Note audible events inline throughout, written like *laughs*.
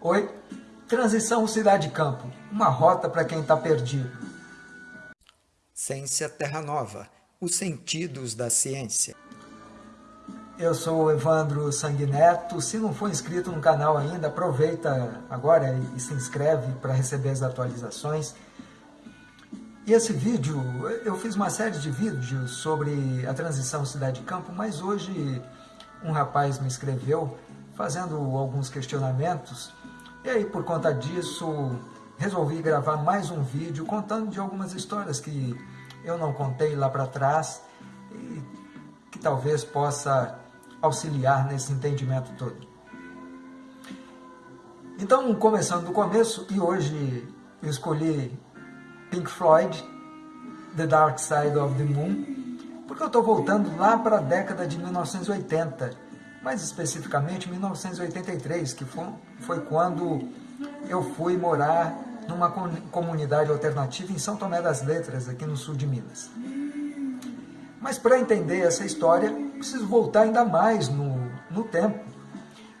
Oi, transição cidade-campo, uma rota para quem está perdido. Ciência Terra Nova, os sentidos da ciência. Eu sou o Evandro Sanguineto. Se não for inscrito no canal ainda, aproveita agora e se inscreve para receber as atualizações. E esse vídeo, eu fiz uma série de vídeos sobre a transição cidade-campo, mas hoje um rapaz me escreveu fazendo alguns questionamentos, e aí por conta disso resolvi gravar mais um vídeo contando de algumas histórias que eu não contei lá para trás e que talvez possa auxiliar nesse entendimento todo. Então, começando do começo, e hoje eu escolhi Pink Floyd, The Dark Side of the Moon, porque eu estou voltando lá para a década de 1980, mais especificamente 1983, que foi, foi quando eu fui morar numa comunidade alternativa em São Tomé das Letras, aqui no sul de Minas. Mas para entender essa história, preciso voltar ainda mais no, no tempo,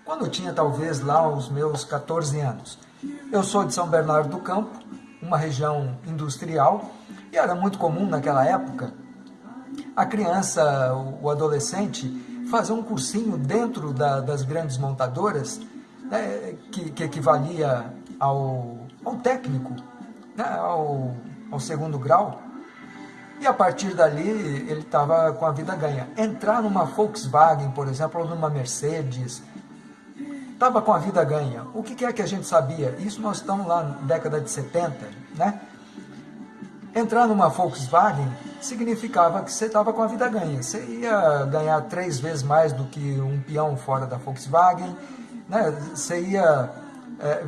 quando eu tinha talvez lá os meus 14 anos. Eu sou de São Bernardo do Campo, uma região industrial, e era muito comum naquela época a criança, o adolescente, fazer um cursinho dentro da, das grandes montadoras, né, que, que, equivalia ao, ao técnico, né, ao, ao segundo grau, e a partir dali ele estava com a vida ganha. Entrar numa Volkswagen, por exemplo, ou numa Mercedes, estava com a vida ganha. O que, que é que a gente sabia? Isso nós estamos lá na década de 70, né? Entrar numa Volkswagen significava que você estava com a vida ganha. Você ia ganhar três vezes mais do que um peão fora da Volkswagen, né? Você ia, é,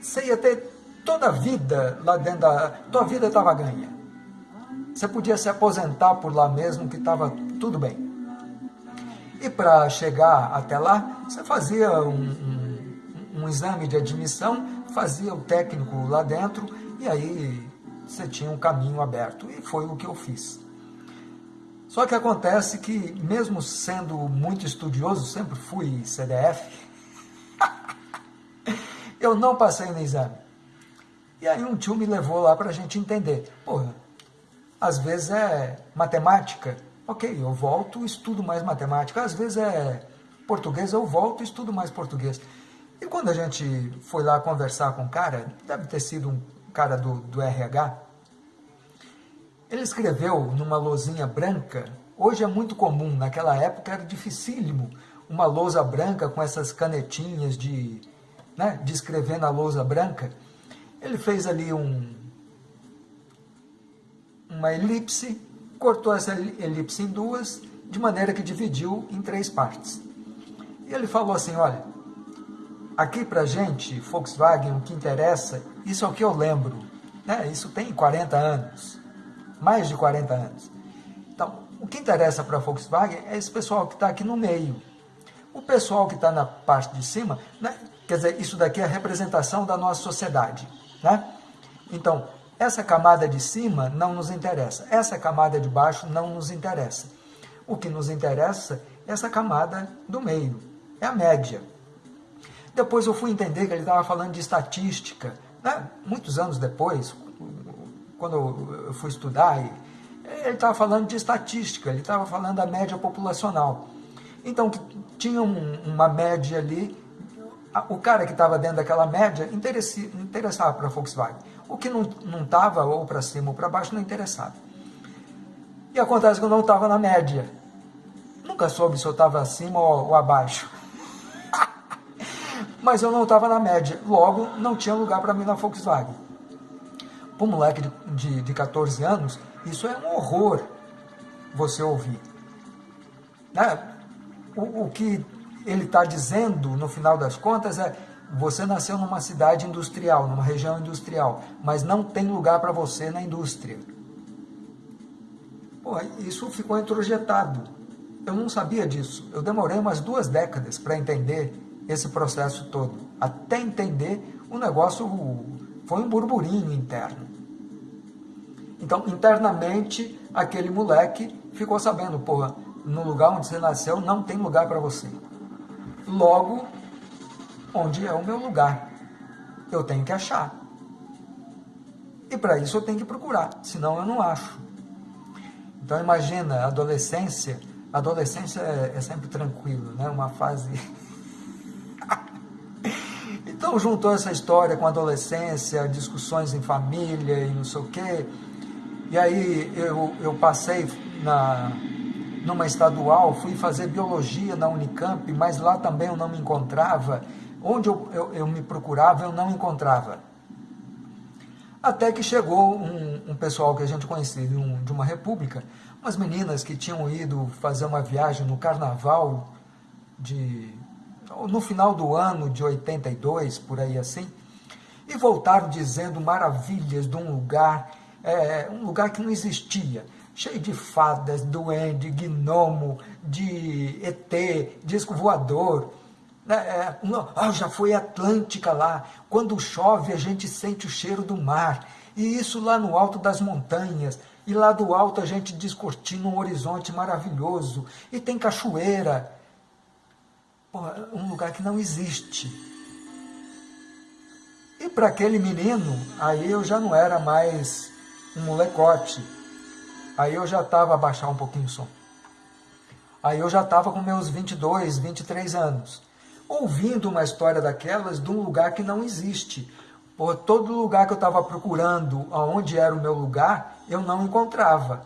você ia ter toda a vida lá dentro da... Tua vida estava ganha. Você podia se aposentar por lá mesmo, que estava tudo bem. E para chegar até lá, você fazia um, um, um, exame de admissão, fazia o técnico lá dentro, e aí você tinha um caminho aberto. E foi o que eu fiz. Só que acontece que, mesmo sendo muito estudioso, sempre fui CDF, *laughs* eu não passei no exame. E aí um tio me levou lá para a gente entender. Porra, às vezes é matemática, ok, eu volto estudo mais matemática. Às vezes é português, eu volto estudo mais português. E quando a gente foi lá conversar com o cara, deve ter sido um cara do, do RH, ele escreveu numa lousinha branca, hoje é muito comum, naquela época era dificílimo, uma lousa branca com essas canetinhas de, né, de escrever na lousa branca, ele fez ali um, uma elipse, cortou essa elipse em duas, de maneira que dividiu em três partes. E ele falou assim, olha, aqui pra gente, Volkswagen, o que interessa, isso é o que eu lembro, né? isso tem 40 anos, mais de 40 anos. Então, o que interessa para a Volkswagen é esse pessoal que está aqui no meio. O pessoal que está na parte de cima, né? quer dizer, isso daqui é a representação da nossa sociedade. Né? Então, essa camada de cima não nos interessa, essa camada de baixo não nos interessa. O que nos interessa é essa camada do meio, é a média. Depois eu fui entender que ele estava falando de estatística, né? muitos anos depois, quando eu fui estudar, ele estava falando de estatística, ele estava falando da média populacional. Então, tinha uma média ali o cara que estava dentro daquela média interessava para a Volkswagen. O que não estava, ou para cima ou para baixo, não interessava. E acontece que eu não estava na média. Nunca soube se eu estava acima ou, ou abaixo. Mas eu não estava na média. Logo, não tinha lugar para mim na Volkswagen. Para um moleque de, de, de 14 anos, isso é um horror você ouvir. Né? O, o que ele está dizendo, no final das contas, é você nasceu numa cidade industrial, numa região industrial, mas não tem lugar para você na indústria. Pô, isso ficou introjetado. Eu não sabia disso. Eu demorei umas duas décadas para entender esse processo todo. Até entender, o negócio foi um burburinho interno. Então, internamente, aquele moleque ficou sabendo, porra, no lugar onde você nasceu não tem lugar para você. Logo, onde é o meu lugar. Eu tenho que achar. E para isso eu tenho que procurar, senão eu não acho. Então imagina, adolescência, adolescência é, é sempre tranquilo, né? Uma fase... *laughs* então juntou essa história com adolescência, discussões em família e não sei o quê. E aí eu, eu passei na, numa estadual, fui fazer biologia na Unicamp, mas lá também eu não me encontrava. Onde eu, eu, eu me procurava, eu não encontrava. Até que chegou um, um pessoal que a gente conhecia de, um, de uma república, umas meninas que tinham ido fazer uma viagem no carnaval de no final do ano de 82, por aí assim, e voltaram dizendo maravilhas de um lugar, é, um lugar que não existia, cheio de fadas, duende, gnomo, de ET, disco voador, né, é, ah, já foi Atlântica lá. Quando chove, a gente sente o cheiro do mar. E isso lá no alto das montanhas. E lá do alto a gente descortina um horizonte maravilhoso. E tem cachoeira. Um lugar que não existe. E para aquele menino, aí eu já não era mais um molecote. Aí eu já estava a baixar um pouquinho o som. Aí eu já estava com meus 22, 23 anos ouvindo uma história daquelas de um lugar que não existe. Por todo lugar que eu estava procurando, aonde era o meu lugar, eu não encontrava.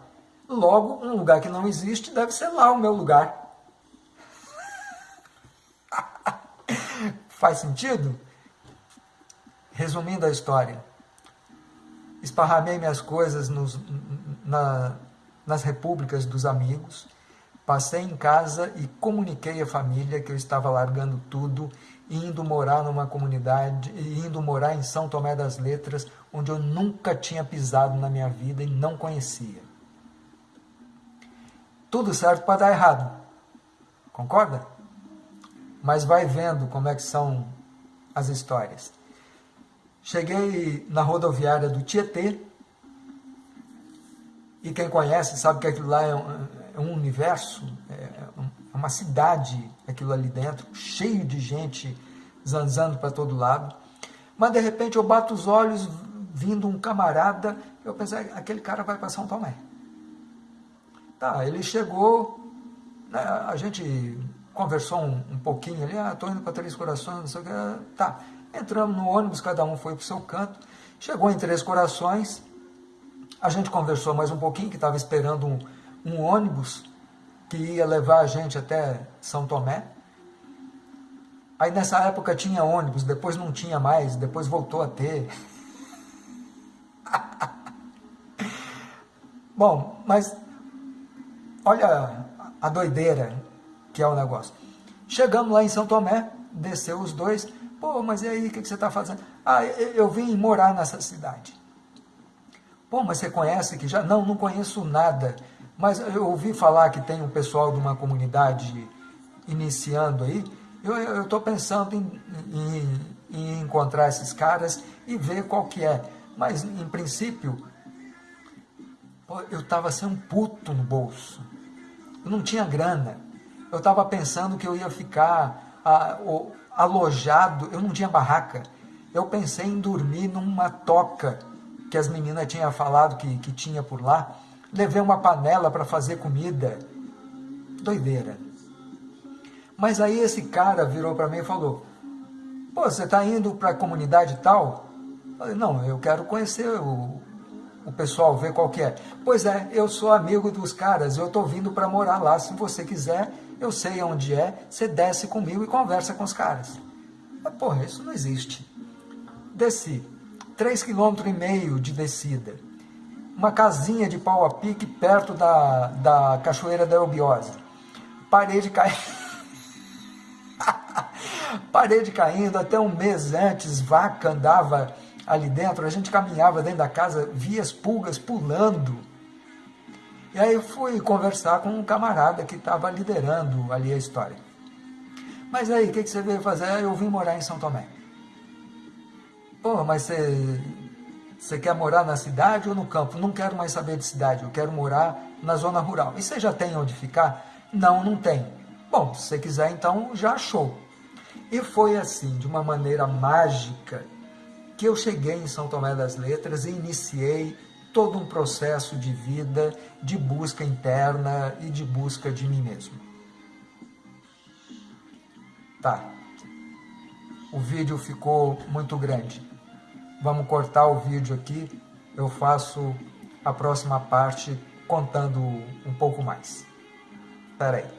Logo, um lugar que não existe deve ser lá o meu lugar. Faz sentido? Resumindo a história, esparramei minhas coisas nos, na, nas repúblicas dos amigos, Passei em casa e comuniquei à família que eu estava largando tudo, indo morar numa comunidade, indo morar em São Tomé das Letras, onde eu nunca tinha pisado na minha vida e não conhecia. Tudo certo para dar errado. Concorda? Mas vai vendo como é que são as histórias. Cheguei na rodoviária do Tietê, e quem conhece sabe que aquilo lá é um, é um universo, é, é uma cidade aquilo ali dentro, cheio de gente zanzando para todo lado. Mas de repente eu bato os olhos, vindo um camarada, eu pensei, aquele cara vai para São Tomé. Tá, ele chegou, né, a gente conversou um, um pouquinho ali, ah, estou indo para Três Corações, não sei o que, tá. Entramos no ônibus, cada um foi para o seu canto, chegou em Três Corações, a gente conversou mais um pouquinho, que estava esperando um, um ônibus que ia levar a gente até São Tomé. Aí nessa época tinha ônibus, depois não tinha mais, depois voltou a ter. *laughs* Bom, mas olha a doideira que é o negócio. Chegamos lá em São Tomé, desceu os dois. Pô, mas e aí, o que, que você está fazendo? Ah, eu vim morar nessa cidade. Pô, mas você conhece que já? Não, não conheço nada. Mas eu ouvi falar que tem um pessoal de uma comunidade iniciando aí. Eu estou pensando em, em, em, encontrar esses caras e ver qual que é. Mas, em princípio, eu estava sem um puto no bolso. Eu não tinha grana. Eu estava pensando que eu ia ficar alojado. Eu não tinha barraca. Eu pensei em dormir numa toca que as meninas tinham falado que, que tinha por lá levei uma panela para fazer comida. Doideira. Mas aí esse cara virou para mim e falou, pô, você está indo para a comunidade tal? Eu falei, não, eu quero conhecer o, o pessoal, ver qual que é. Pois é, eu sou amigo dos caras, eu estou vindo para morar lá, se você quiser, eu sei onde é, você desce comigo e conversa com os caras. Mas, porra, isso não existe. Desci, 3,5 km de descida uma casinha de pau a pique perto da, da Cachoeira da Eubiose. Parede caindo. *laughs* Parede caindo, até um mês antes, vaca andava ali dentro, a gente caminhava dentro da casa, via as pulgas pulando. E aí eu fui conversar com um camarada que estava liderando ali a história. Mas aí, o que, que você veio fazer? Eu vim morar em São Tomé. Pô, mas você você quer morar na cidade ou no campo? Não quero mais saber de cidade, eu quero morar na zona rural. E você já tem onde ficar? Não, não tem. Bom, se você quiser, então já achou. E foi assim, de uma maneira mágica, que eu cheguei em São Tomé das Letras e iniciei todo um processo de vida, de busca interna e de busca de mim mesmo. Tá. O vídeo ficou muito grande. Vamos cortar o vídeo aqui. Eu faço a próxima parte contando um pouco mais. Espera aí.